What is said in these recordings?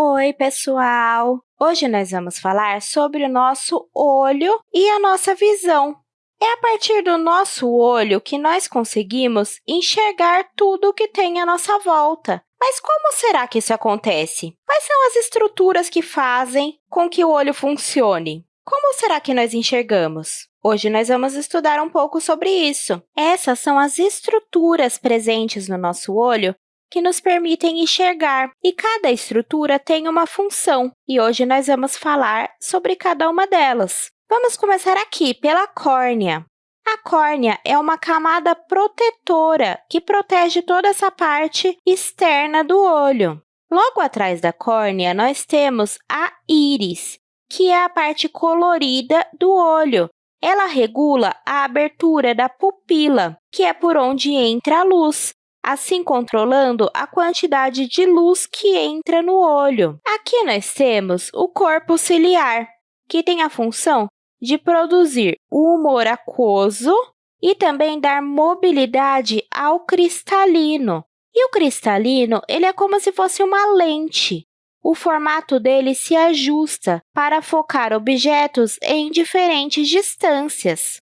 Oi, pessoal! Hoje nós vamos falar sobre o nosso olho e a nossa visão. É a partir do nosso olho que nós conseguimos enxergar tudo o que tem à nossa volta. Mas como será que isso acontece? Quais são as estruturas que fazem com que o olho funcione? Como será que nós enxergamos? Hoje nós vamos estudar um pouco sobre isso. Essas são as estruturas presentes no nosso olho que nos permitem enxergar, e cada estrutura tem uma função, e hoje nós vamos falar sobre cada uma delas. Vamos começar aqui pela córnea. A córnea é uma camada protetora que protege toda essa parte externa do olho. Logo atrás da córnea, nós temos a íris, que é a parte colorida do olho. Ela regula a abertura da pupila, que é por onde entra a luz, assim controlando a quantidade de luz que entra no olho. Aqui nós temos o corpo ciliar, que tem a função de produzir humor aquoso e também dar mobilidade ao cristalino. E o cristalino ele é como se fosse uma lente. O formato dele se ajusta para focar objetos em diferentes distâncias.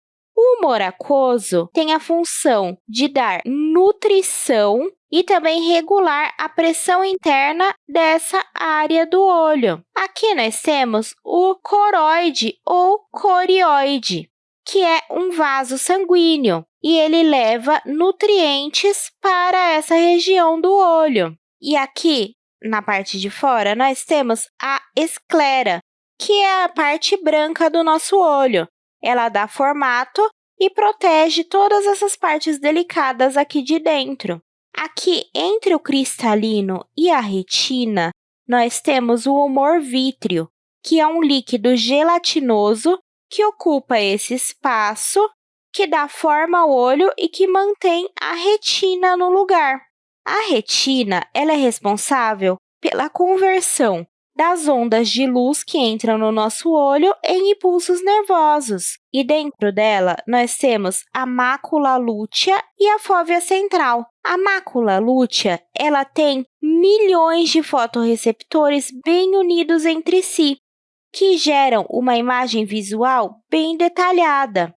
Humor aquoso tem a função de dar nutrição e também regular a pressão interna dessa área do olho. Aqui nós temos o coroide ou corioide, que é um vaso sanguíneo, e ele leva nutrientes para essa região do olho. E aqui, na parte de fora, nós temos a esclera, que é a parte branca do nosso olho, ela dá formato e protege todas essas partes delicadas aqui de dentro. Aqui, entre o cristalino e a retina, nós temos o humor vítreo, que é um líquido gelatinoso que ocupa esse espaço, que dá forma ao olho e que mantém a retina no lugar. A retina ela é responsável pela conversão das ondas de luz que entram no nosso olho em impulsos nervosos. E dentro dela, nós temos a mácula lútea e a fóvea central. A mácula lútea ela tem milhões de fotorreceptores bem unidos entre si, que geram uma imagem visual bem detalhada.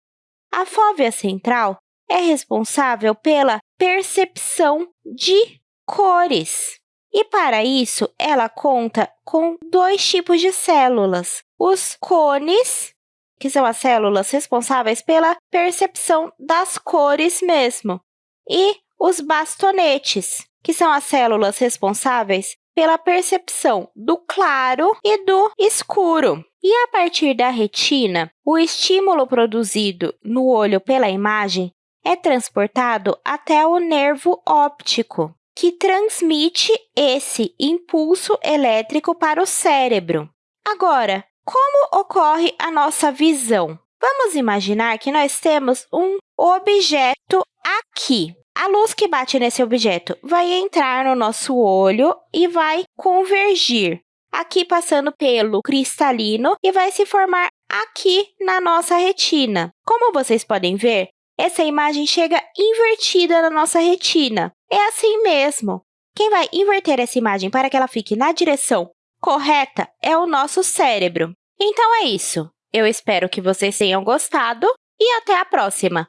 A fóvea central é responsável pela percepção de cores. E, para isso, ela conta com dois tipos de células. Os cones, que são as células responsáveis pela percepção das cores mesmo, e os bastonetes, que são as células responsáveis pela percepção do claro e do escuro. E a partir da retina, o estímulo produzido no olho pela imagem é transportado até o nervo óptico, que transmite esse impulso elétrico para o cérebro. Agora, como ocorre a nossa visão? Vamos imaginar que nós temos um objeto aqui. A luz que bate nesse objeto vai entrar no nosso olho e vai convergir aqui passando pelo cristalino e vai se formar aqui na nossa retina. Como vocês podem ver, essa imagem chega invertida na nossa retina. É assim mesmo. Quem vai inverter essa imagem para que ela fique na direção correta é o nosso cérebro. Então é isso. Eu espero que vocês tenham gostado e até a próxima!